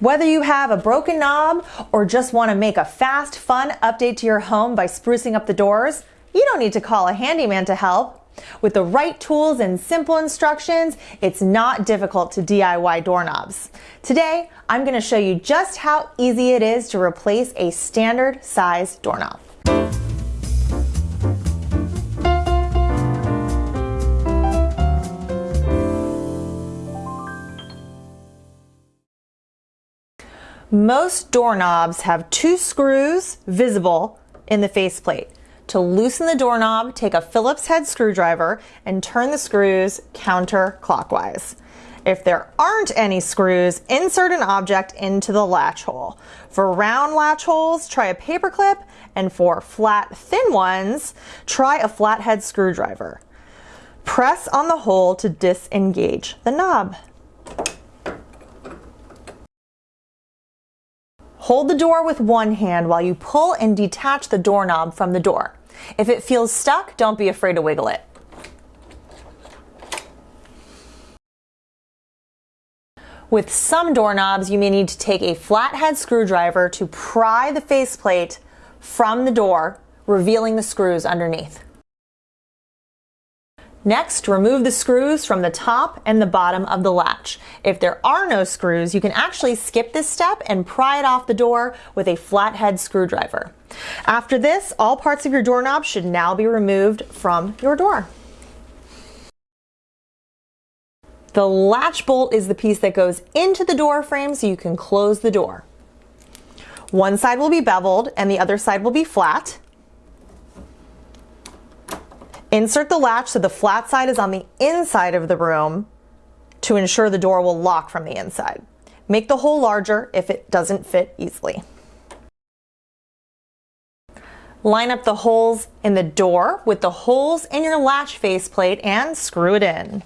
Whether you have a broken knob or just want to make a fast, fun update to your home by sprucing up the doors, you don't need to call a handyman to help. With the right tools and simple instructions, it's not difficult to DIY doorknobs. Today, I'm going to show you just how easy it is to replace a standard size doorknob. Most doorknobs have two screws visible in the faceplate. To loosen the doorknob, take a Phillips head screwdriver and turn the screws counterclockwise. If there aren't any screws, insert an object into the latch hole. For round latch holes, try a paper clip, and for flat, thin ones, try a flathead screwdriver. Press on the hole to disengage the knob. Hold the door with one hand while you pull and detach the doorknob from the door. If it feels stuck, don't be afraid to wiggle it. With some doorknobs, you may need to take a flathead screwdriver to pry the faceplate from the door, revealing the screws underneath. Next, remove the screws from the top and the bottom of the latch. If there are no screws, you can actually skip this step and pry it off the door with a flathead screwdriver. After this, all parts of your doorknob should now be removed from your door. The latch bolt is the piece that goes into the door frame so you can close the door. One side will be beveled and the other side will be flat. Insert the latch so the flat side is on the inside of the room to ensure the door will lock from the inside. Make the hole larger if it doesn't fit easily. Line up the holes in the door with the holes in your latch faceplate and screw it in.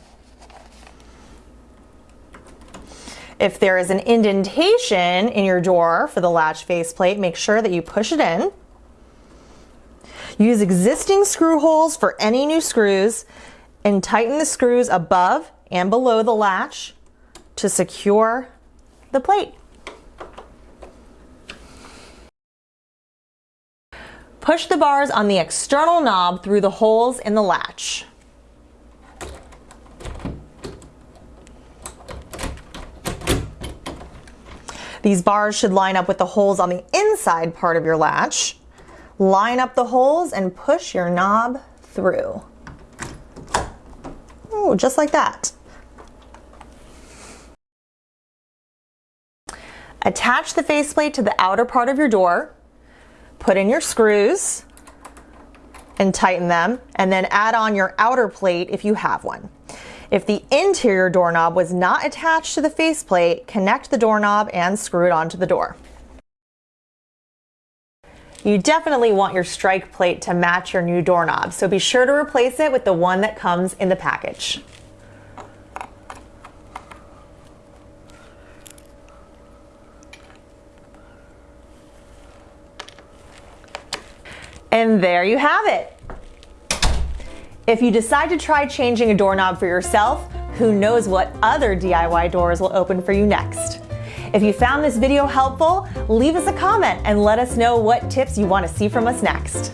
If there is an indentation in your door for the latch faceplate, make sure that you push it in. Use existing screw holes for any new screws and tighten the screws above and below the latch to secure the plate. Push the bars on the external knob through the holes in the latch. These bars should line up with the holes on the inside part of your latch. Line up the holes and push your knob through. Oh, just like that. Attach the faceplate to the outer part of your door. Put in your screws and tighten them and then add on your outer plate if you have one. If the interior doorknob was not attached to the faceplate, connect the doorknob and screw it onto the door. You definitely want your strike plate to match your new doorknob, so be sure to replace it with the one that comes in the package. And there you have it. If you decide to try changing a doorknob for yourself, who knows what other DIY doors will open for you next. If you found this video helpful, leave us a comment and let us know what tips you want to see from us next.